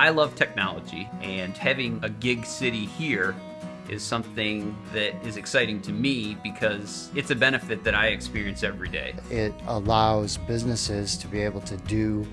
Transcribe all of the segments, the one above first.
I love technology, and having a gig city here is something that is exciting to me because it's a benefit that I experience every day. It allows businesses to be able to do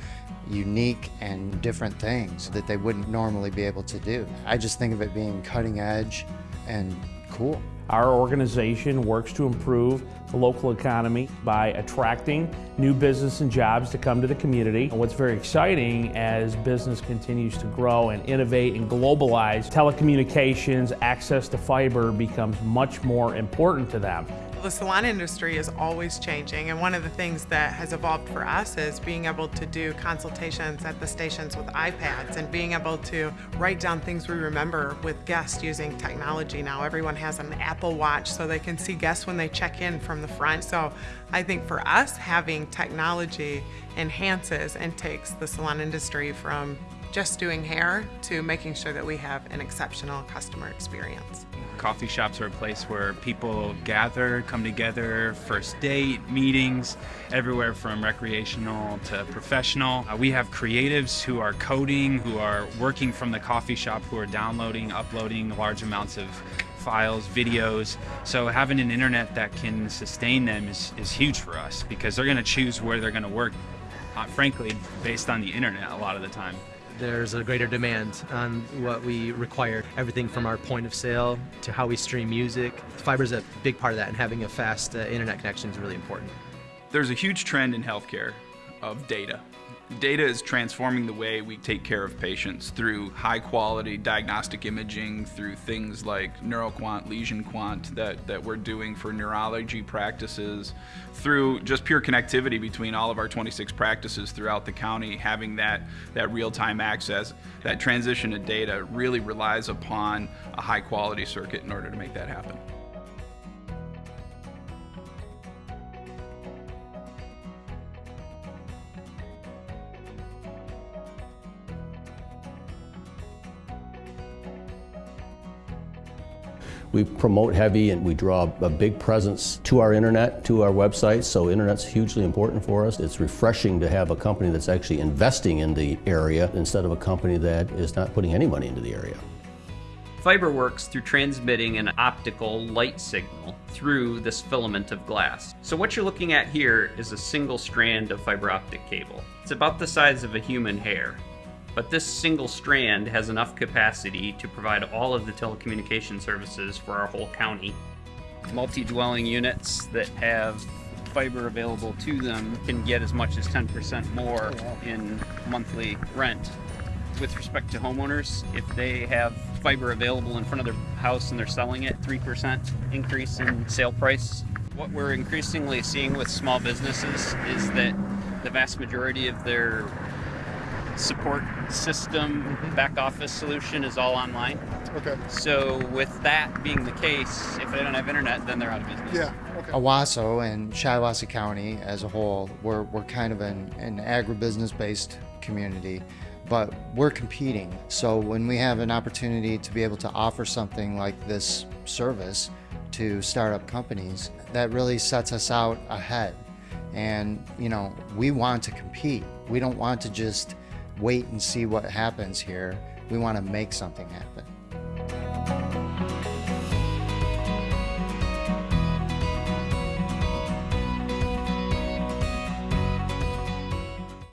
unique and different things that they wouldn't normally be able to do. I just think of it being cutting edge and cool. Our organization works to improve the local economy by attracting new business and jobs to come to the community. And what's very exciting as business continues to grow and innovate and globalize, telecommunications, access to fiber becomes much more important to them. The salon industry is always changing and one of the things that has evolved for us is being able to do consultations at the stations with iPads and being able to write down things we remember with guests using technology now. Everyone has an Apple Watch so they can see guests when they check in from the front. So I think for us having technology enhances and takes the salon industry from just doing hair to making sure that we have an exceptional customer experience. Coffee shops are a place where people gather, come together, first date, meetings, everywhere from recreational to professional. Uh, we have creatives who are coding, who are working from the coffee shop, who are downloading, uploading large amounts of files, videos. So having an internet that can sustain them is, is huge for us because they're going to choose where they're going to work, uh, frankly, based on the internet a lot of the time there's a greater demand on what we require. Everything from our point of sale to how we stream music. Fiber is a big part of that and having a fast uh, internet connection is really important. There's a huge trend in healthcare of data. Data is transforming the way we take care of patients through high quality diagnostic imaging, through things like NeuroQuant, LesionQuant that, that we're doing for neurology practices, through just pure connectivity between all of our 26 practices throughout the county, having that, that real-time access. That transition of data really relies upon a high quality circuit in order to make that happen. We promote heavy and we draw a big presence to our internet, to our website, so internet's hugely important for us. It's refreshing to have a company that's actually investing in the area instead of a company that is not putting any money into the area. Fiber works through transmitting an optical light signal through this filament of glass. So what you're looking at here is a single strand of fiber optic cable. It's about the size of a human hair but this single strand has enough capacity to provide all of the telecommunication services for our whole county. Multi-dwelling units that have fiber available to them can get as much as 10% more oh, in monthly rent. With respect to homeowners, if they have fiber available in front of their house and they're selling it, 3% increase in sale price. What we're increasingly seeing with small businesses is that the vast majority of their support system, mm-hmm. back office solution is all online. Okay. So with that being the case, if they don't have internet, then they're out of business. Yeah. Okay. Owosso and Shiawassee County as a whole, we're, we're kind of an, an agribusiness-based community, but we're competing. So when we have an opportunity to be able to offer something like this service to startup companies, that really sets us out ahead. And, you know, we want to compete. We don't want to just wait and see what happens here. We want to make something happen.